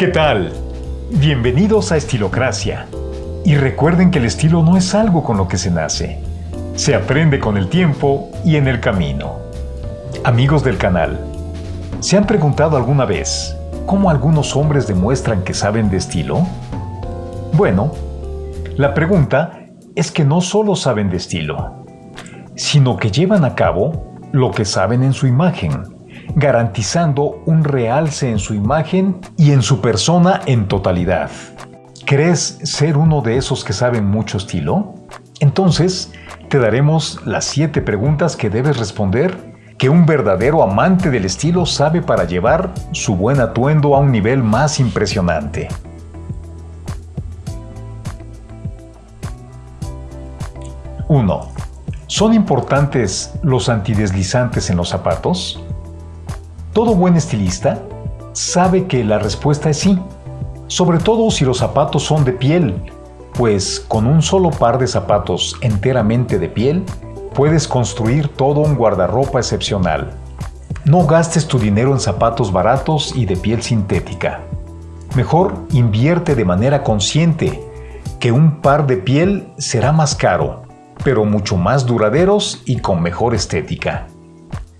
¿Qué tal? Bienvenidos a Estilocracia. Y recuerden que el estilo no es algo con lo que se nace. Se aprende con el tiempo y en el camino. Amigos del canal, ¿se han preguntado alguna vez cómo algunos hombres demuestran que saben de estilo? Bueno, la pregunta es que no solo saben de estilo, sino que llevan a cabo lo que saben en su imagen, garantizando un realce en su imagen y en su persona en totalidad. ¿Crees ser uno de esos que saben mucho estilo? Entonces, te daremos las 7 preguntas que debes responder que un verdadero amante del estilo sabe para llevar su buen atuendo a un nivel más impresionante. 1. ¿Son importantes los antideslizantes en los zapatos? Todo buen estilista sabe que la respuesta es sí, sobre todo si los zapatos son de piel, pues con un solo par de zapatos enteramente de piel, puedes construir todo un guardarropa excepcional. No gastes tu dinero en zapatos baratos y de piel sintética. Mejor invierte de manera consciente, que un par de piel será más caro, pero mucho más duraderos y con mejor estética.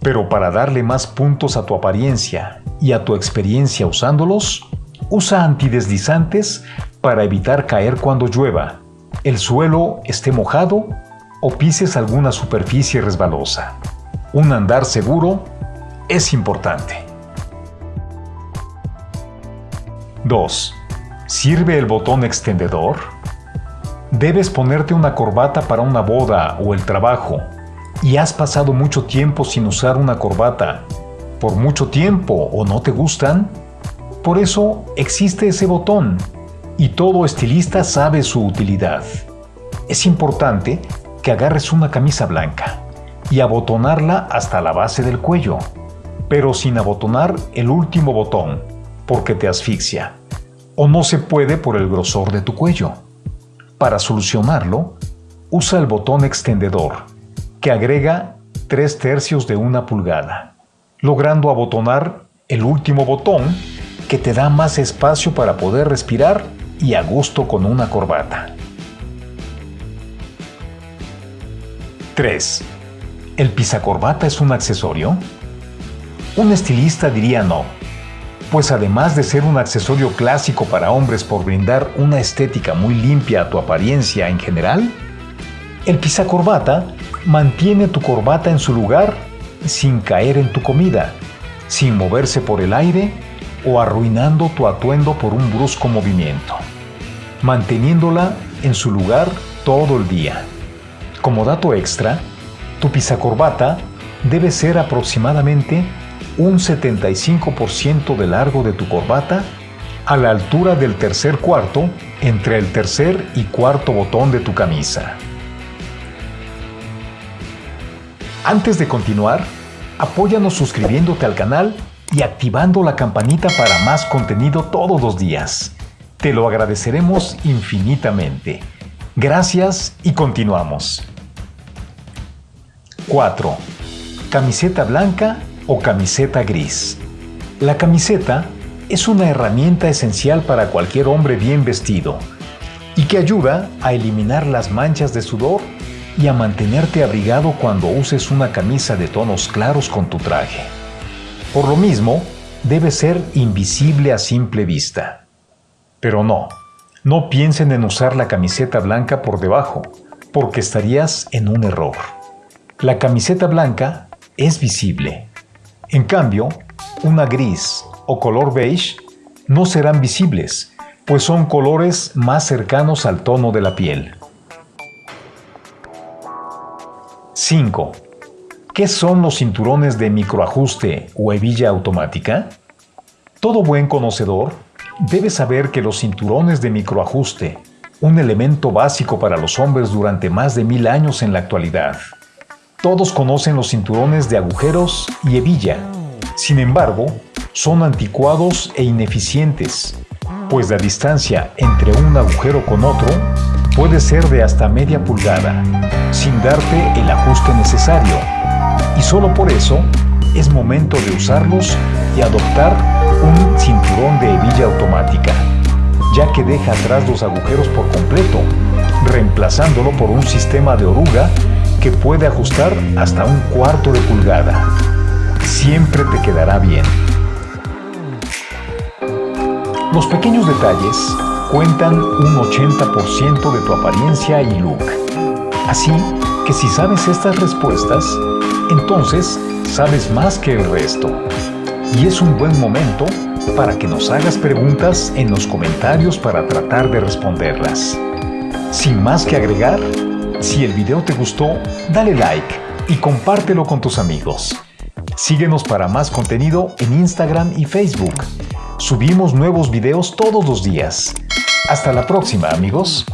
Pero para darle más puntos a tu apariencia y a tu experiencia usándolos, usa antideslizantes para evitar caer cuando llueva, el suelo esté mojado o pises alguna superficie resbalosa. Un andar seguro es importante. 2. ¿Sirve el botón extendedor? Debes ponerte una corbata para una boda o el trabajo y has pasado mucho tiempo sin usar una corbata, por mucho tiempo o no te gustan, por eso existe ese botón y todo estilista sabe su utilidad. Es importante que agarres una camisa blanca y abotonarla hasta la base del cuello, pero sin abotonar el último botón, porque te asfixia, o no se puede por el grosor de tu cuello. Para solucionarlo, usa el botón extendedor que agrega 3 tercios de una pulgada, logrando abotonar el último botón que te da más espacio para poder respirar y a gusto con una corbata. 3. ¿El pisacorbata es un accesorio? Un estilista diría no, pues además de ser un accesorio clásico para hombres por brindar una estética muy limpia a tu apariencia en general, el pisacorbata mantiene tu corbata en su lugar sin caer en tu comida, sin moverse por el aire o arruinando tu atuendo por un brusco movimiento, manteniéndola en su lugar todo el día. Como dato extra, tu pisacorbata debe ser aproximadamente un 75% de largo de tu corbata a la altura del tercer cuarto entre el tercer y cuarto botón de tu camisa. Antes de continuar, apóyanos suscribiéndote al canal y activando la campanita para más contenido todos los días. Te lo agradeceremos infinitamente. Gracias y continuamos. 4. Camiseta blanca o camiseta gris. La camiseta es una herramienta esencial para cualquier hombre bien vestido y que ayuda a eliminar las manchas de sudor y a mantenerte abrigado cuando uses una camisa de tonos claros con tu traje. Por lo mismo, debe ser invisible a simple vista. Pero no, no piensen en usar la camiseta blanca por debajo, porque estarías en un error. La camiseta blanca es visible. En cambio, una gris o color beige no serán visibles, pues son colores más cercanos al tono de la piel. 5. ¿Qué son los cinturones de microajuste o hebilla automática? Todo buen conocedor debe saber que los cinturones de microajuste, un elemento básico para los hombres durante más de mil años en la actualidad. Todos conocen los cinturones de agujeros y hebilla. Sin embargo, son anticuados e ineficientes, pues la distancia entre un agujero con otro puede ser de hasta media pulgada, sin darte el ajuste necesario. Y solo por eso es momento de usarlos y adoptar un cinturón de hebilla automática, ya que deja atrás los agujeros por completo, reemplazándolo por un sistema de oruga que puede ajustar hasta un cuarto de pulgada. Siempre te quedará bien. Los pequeños detalles cuentan un 80% de tu apariencia y look. Así que si sabes estas respuestas, entonces sabes más que el resto. Y es un buen momento para que nos hagas preguntas en los comentarios para tratar de responderlas. Sin más que agregar, si el video te gustó, dale like y compártelo con tus amigos. Síguenos para más contenido en Instagram y Facebook. Subimos nuevos videos todos los días. Hasta la próxima, amigos.